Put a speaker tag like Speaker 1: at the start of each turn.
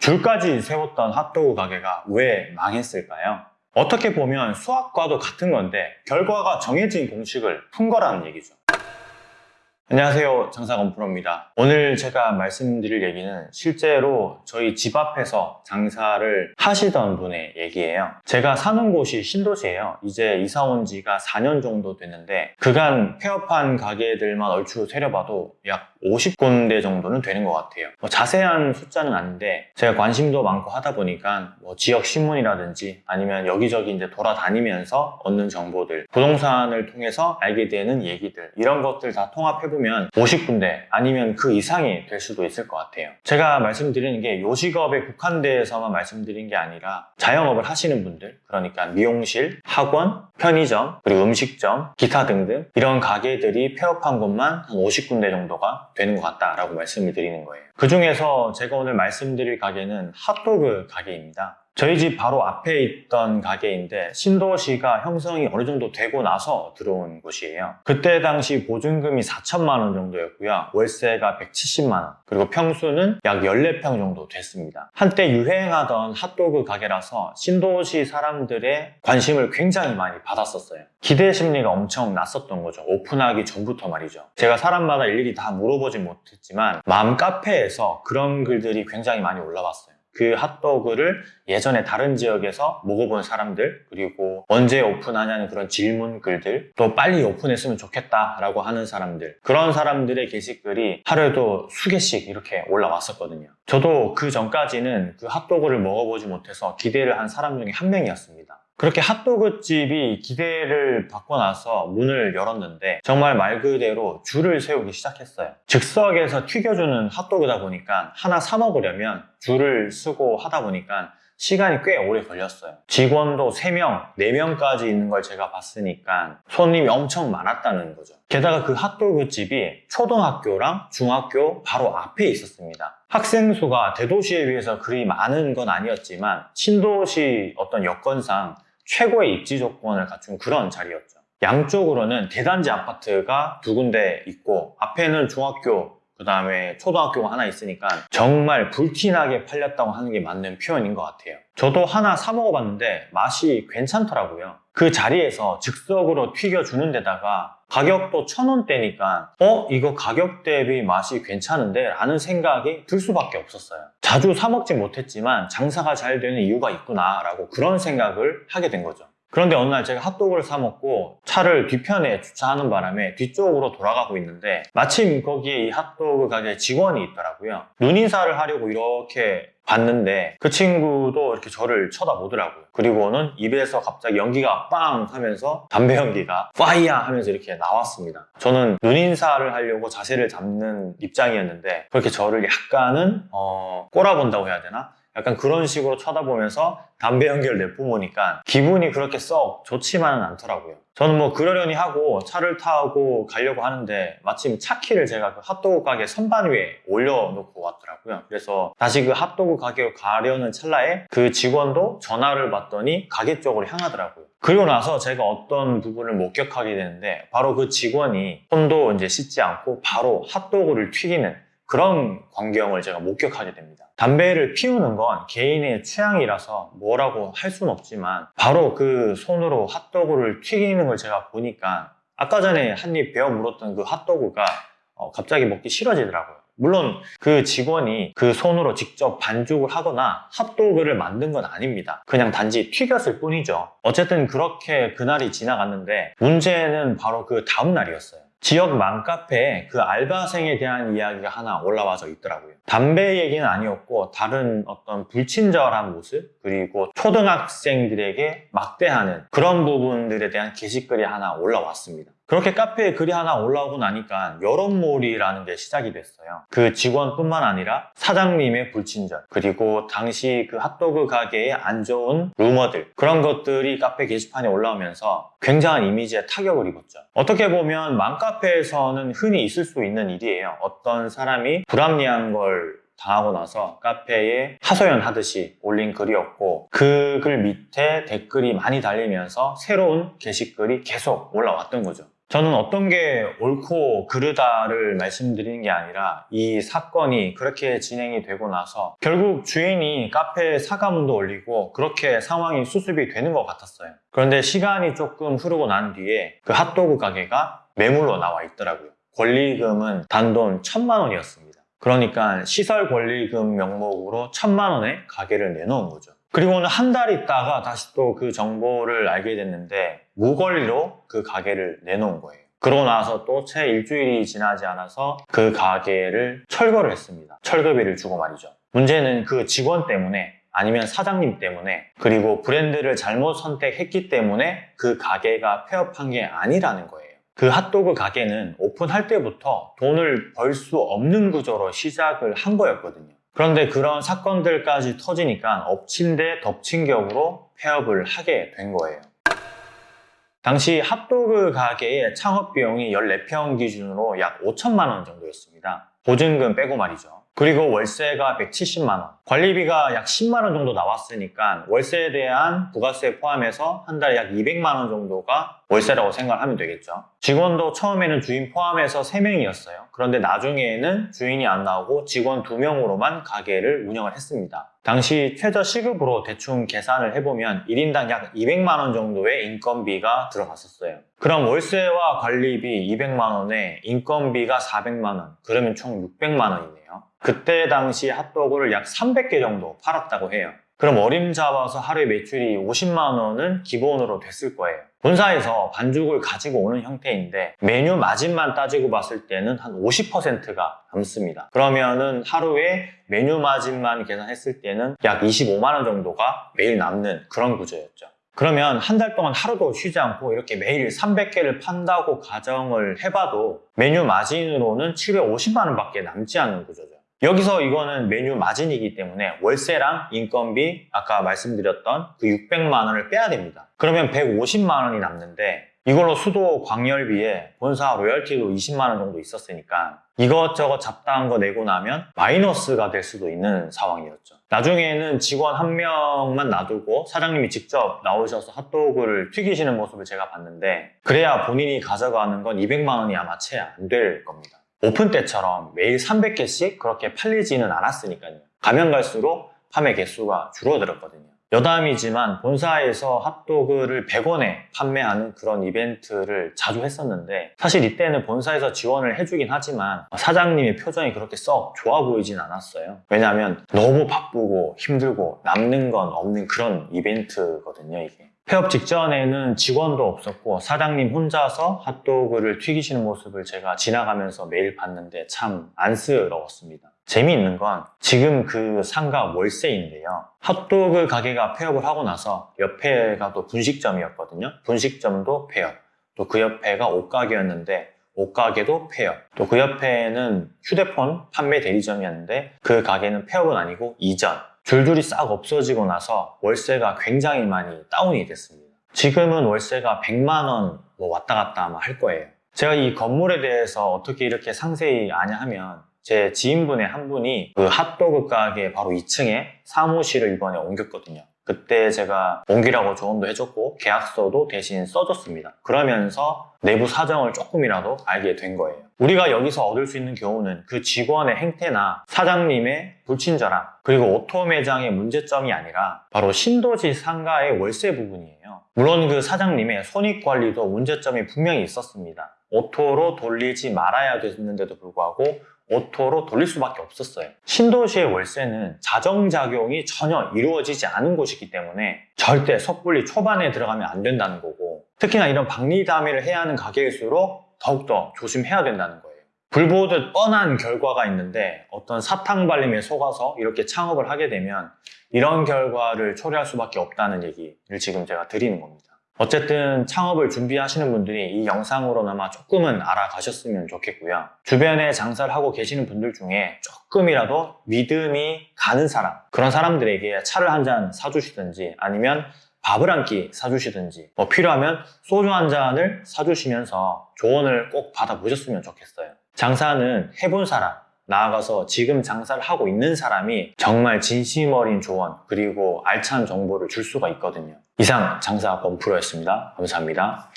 Speaker 1: 줄까지 세웠던 핫도그 가게가 왜 망했을까요? 어떻게 보면 수학과도 같은 건데 결과가 정해진 공식을 푼 거라는 얘기죠. 안녕하세요 장사건 프로입니다 오늘 제가 말씀드릴 얘기는 실제로 저희 집 앞에서 장사를 하시던 분의 얘기예요 제가 사는 곳이 신도시예요 이제 이사 온 지가 4년 정도 됐는데 그간 폐업한 가게들만 얼추 세려봐도 약 50군데 정도는 되는 것 같아요 뭐 자세한 숫자는 아닌데 제가 관심도 많고 하다 보니까 뭐 지역 신문이라든지 아니면 여기저기 이제 돌아다니면서 얻는 정보들 부동산을 통해서 알게 되는 얘기들 이런 것들 다 통합해보면 보면 50군데 아니면 그 이상이 될 수도 있을 것 같아요. 제가 말씀드리는 게 요식업에 국한돼서만 말씀드린 게 아니라 자영업을 하시는 분들 그러니까 미용실, 학원, 편의점, 그리고 음식점, 기타 등등 이런 가게들이 폐업한 곳만 한 50군데 정도가 되는 것 같다라고 말씀을 드리는 거예요. 그 중에서 제가 오늘 말씀드릴 가게는 핫도그 가게입니다. 저희 집 바로 앞에 있던 가게인데 신도시가 형성이 어느 정도 되고 나서 들어온 곳이에요. 그때 당시 보증금이 4천만 원 정도였고요. 월세가 170만 원. 그리고 평수는 약 14평 정도 됐습니다. 한때 유행하던 핫도그 가게라서 신도시 사람들의 관심을 굉장히 많이 받았었어요. 기대 심리가 엄청 났었던 거죠. 오픈하기 전부터 말이죠. 제가 사람마다 일일이 다 물어보진 못했지만 마음 카페에서 그런 글들이 굉장히 많이 올라왔어요. 그 핫도그를 예전에 다른 지역에서 먹어본 사람들 그리고 언제 오픈하냐는 그런 질문 글들 또 빨리 오픈했으면 좋겠다라고 하는 사람들. 그런 사람들의 게시글이 하루에도 수개씩 이렇게 올라왔었거든요. 저도 그 전까지는 그 핫도그를 먹어보지 못해서 기대를 한 사람 중에 한 명이었습니다 그렇게 핫도그 집이 기대를 받고 나서 문을 열었는데 정말 말 그대로 줄을 세우기 시작했어요. 즉석에서 튀겨주는 핫도그다 보니까 하나 사 먹으려면 줄을 쓰고 하다 보니까 시간이 꽤 오래 걸렸어요. 직원도 3명, 4명까지 있는 걸 제가 봤으니까 손님이 엄청 많았다는 거죠. 게다가 그 핫도그 집이 초등학교랑 중학교 바로 앞에 있었습니다. 학생 수가 대도시에 비해서 그리 많은 건 아니었지만 신도시 어떤 여건상 최고의 입지 조건을 갖춘 그런 자리였죠. 양쪽으로는 대단지 아파트가 두 군데 있고 앞에는 중학교 그 다음에 초등학교가 하나 있으니까 정말 불티나게 팔렸다고 하는 게 맞는 표현인 것 같아요. 저도 하나 사 먹어봤는데 맛이 괜찮더라고요. 그 자리에서 즉석으로 튀겨주는 데다가 가격도 천 원대니까 어? 이거 가격 대비 맛이 괜찮은데? 라는 생각이 들 수밖에 없었어요. 자주 사 먹지 못했지만 장사가 잘 되는 이유가 있구나 라고 그런 생각을 하게 된 거죠. 그런데 어느 날 제가 핫도그를 사 먹고 차를 뒤편에 주차하는 바람에 뒤쪽으로 돌아가고 있는데 마침 거기에 이 핫도그 가게 직원이 있더라고요. 눈인사를 하려고 이렇게 봤는데 그 친구도 이렇게 저를 쳐다보더라고요. 그리고는 입에서 갑자기 연기가 빵 하면서 담배 연기가 파이야 하면서 이렇게 나왔습니다. 저는 눈인사를 하려고 자세를 잡는 입장이었는데 그렇게 저를 약간은 어, 꼬라본다고 해야 되나? 약간 그런 식으로 쳐다보면서 담배 연기를 내뿜으니까 기분이 그렇게 썩 좋지만은 않더라고요. 저는 뭐 그러려니 하고 차를 타고 가려고 하는데 마침 차 키를 제가 그 핫도그 가게 선반 위에 올려놓고 왔더라고요. 그래서 다시 그 핫도그 가게로 가려는 찰나에 그 직원도 전화를 받더니 가게 쪽으로 향하더라고요. 그리고 나서 제가 어떤 부분을 목격하게 되는데 바로 그 직원이 손도 이제 씻지 않고 바로 핫도그를 튀기는 그런 광경을 제가 목격하게 됩니다. 담배를 피우는 건 개인의 취향이라서 뭐라고 할 수는 없지만 바로 그 손으로 핫도그를 튀기는 걸 제가 보니까 아까 전에 한 입 베어 물었던 그 핫도그가 어, 갑자기 먹기 싫어지더라고요. 물론 그 직원이 그 손으로 직접 반죽을 하거나 핫도그를 만든 건 아닙니다. 그냥 단지 튀겼을 뿐이죠. 어쨌든 그렇게 그날이 지나갔는데 문제는 바로 그 다음 날이었어요. 지역 맘카페에 그 알바생에 대한 이야기가 하나 올라와서 있더라고요. 담배 얘기는 아니었고 다른 어떤 불친절한 모습 그리고 초등학생들에게 막대하는 그런 부분들에 대한 게시글이 하나 올라왔습니다. 그렇게 카페에 글이 하나 올라오고 나니까 여론몰이라는 게 시작이 됐어요. 그 직원뿐만 아니라 사장님의 불친절 그리고 당시 그 핫도그 가게에 안 좋은 루머들 그런 것들이 카페 게시판에 올라오면서 굉장한 이미지에 타격을 입었죠. 어떻게 보면 맘카페에서는 흔히 있을 수 있는 일이에요. 어떤 사람이 불합리한 걸 당하고 나서 카페에 하소연 하듯이 올린 글이었고 그 글 밑에 댓글이 많이 달리면서 새로운 게시글이 계속 올라왔던 거죠. 저는 어떤 게 옳고 그르다를 말씀드리는 게 아니라 이 사건이 그렇게 진행이 되고 나서 결국 주인이 카페에 사과문도 올리고 그렇게 상황이 수습이 되는 것 같았어요. 그런데 시간이 조금 흐르고 난 뒤에 그 핫도그 가게가 매물로 나와 있더라고요. 권리금은 단돈 천만 원이었습니다. 그러니까 시설 권리금 명목으로 천만 원에 가게를 내놓은 거죠. 그리고는 한 달 있다가 다시 또 그 정보를 알게 됐는데 무권리로 그 가게를 내놓은 거예요. 그러고 나서 또 채 일주일이 지나지 않아서 그 가게를 철거를 했습니다. 철거비를 주고 말이죠. 문제는 그 직원 때문에 아니면 사장님 때문에 그리고 브랜드를 잘못 선택했기 때문에 그 가게가 폐업한 게 아니라는 거예요. 그 핫도그 가게는 오픈할 때부터 돈을 벌 수 없는 구조로 시작을 한 거였거든요. 그런데 그런 사건들까지 터지니까 엎친 데 덮친 격으로 폐업을 하게 된 거예요. 당시 핫도그 가게의 창업 비용이 14평 기준으로 약 5천만 원 정도였습니다. 보증금 빼고 말이죠. 그리고 월세가 170만 원, 관리비가 약 10만 원 정도 나왔으니까 월세에 대한 부가세 포함해서 한 달에 약 200만 원 정도가 월세라고 생각하면 되겠죠. 직원도 처음에는 주인 포함해서 3명이었어요. 그런데 나중에는 주인이 안 나오고 직원 2명으로만 가게를 운영을 했습니다. 당시 최저 시급으로 대충 계산을 해보면 1인당 약 200만 원 정도의 인건비가 들어갔었어요. 그럼 월세와 관리비 200만 원에 인건비가 400만 원, 그러면 총 600만 원이네요. 그때 당시 핫도그를 약 300개 정도 팔았다고 해요. 그럼 어림 잡아서 하루에 매출이 50만 원은 기본으로 됐을 거예요. 본사에서 반죽을 가지고 오는 형태인데 메뉴 마진만 따지고 봤을 때는 한 50%가 남습니다. 그러면은 하루에 메뉴 마진만 계산했을 때는 약 25만 원 정도가 매일 남는 그런 구조였죠. 그러면 한 달 동안 하루도 쉬지 않고 이렇게 매일 300개를 판다고 가정을 해봐도 메뉴 마진으로는 750만 원밖에 남지 않는 구조죠. 여기서 이거는 메뉴 마진이기 때문에 월세랑 인건비 아까 말씀드렸던 그 600만 원을 빼야 됩니다. 그러면 150만 원이 남는데 이걸로 수도 광열비에 본사 로열티도 20만 원 정도 있었으니까 이것저것 잡다한 거 내고 나면 마이너스가 될 수도 있는 상황이었죠. 나중에는 직원 한 명만 놔두고 사장님이 직접 나오셔서 핫도그를 튀기시는 모습을 제가 봤는데 그래야 본인이 가져가는 건 200만 원이 아마 채 안 될 겁니다. 오픈 때처럼 매일 300개씩 그렇게 팔리지는 않았으니까요. 가면 갈수록 판매 개수가 줄어들었거든요. 여담이지만 본사에서 핫도그를 100원에 판매하는 그런 이벤트를 자주 했었는데 사실 이때는 본사에서 지원을 해주긴 하지만 사장님의 표정이 그렇게 썩 좋아 보이진 않았어요. 왜냐하면 너무 바쁘고 힘들고 남는 건 없는 그런 이벤트거든요, 이게. 폐업 직전에는 직원도 없었고 사장님 혼자서 핫도그를 튀기시는 모습을 제가 지나가면서 매일 봤는데 참 안쓰러웠습니다. 재미있는 건 지금 그 상가 월세인데요. 핫도그 가게가 폐업을 하고 나서 옆에가 또 분식점이었거든요. 분식점도 폐업. 또 그 옆에가 옷가게였는데 옷가게도 폐업. 또 그 옆에는 휴대폰 판매 대리점이었는데 그 가게는 폐업은 아니고 이전. 줄줄이 싹 없어지고 나서 월세가 굉장히 많이 다운이 됐습니다. 지금은 월세가 100만 원 뭐 왔다 갔다 아마 할 거예요. 제가 이 건물에 대해서 어떻게 이렇게 상세히 아냐 하면 제 지인분의 한 분이 그 핫도그 가게 바로 2층에 사무실을 이번에 옮겼거든요. 그때 제가 옮기라고 조언도 해줬고 계약서도 대신 써줬습니다. 그러면서 내부 사정을 조금이라도 알게 된 거예요. 우리가 여기서 얻을 수 있는 교훈은 그 직원의 행태나 사장님의 불친절함 그리고 auto 매장의 문제점이 아니라 바로 신도시 상가의 월세 부분이에요. 물론 그 사장님의 손익관리도 문제점이 분명히 있었습니다. auto로 돌리지 말아야 됐는데도 불구하고 auto로 돌릴 수밖에 없었어요. 신도시의 월세는 자정작용이 전혀 이루어지지 않은 곳이기 때문에 절대 섣불리 초반에 들어가면 안 된다는 거고 특히나 이런 박리다매를 해야 하는 가게일수록 더욱더 조심해야 된다는 거예요. 불보듯 뻔한 결과가 있는데 어떤 사탕 발림에 속아서 이렇게 창업을 하게 되면 이런 결과를 초래할 수밖에 없다는 얘기를 지금 제가 드리는 겁니다. 어쨌든 창업을 준비하시는 분들이 이 영상으로나마 조금은 알아가셨으면 좋겠고요. 주변에 장사를 하고 계시는 분들 중에 조금이라도 믿음이 가는 사람, 그런 사람들에게 차를 한 잔 사주시든지 아니면 밥을 한 끼 사주시든지 뭐 필요하면 소주 한 잔을 사주시면서 조언을 꼭 받아보셨으면 좋겠어요. 장사는 해본 사람, 나아가서 지금 장사를 하고 있는 사람이 정말 진심 어린 조언 그리고 알찬 정보를 줄 수가 있거든요. 이상 장사 범프로였습니다. 감사합니다.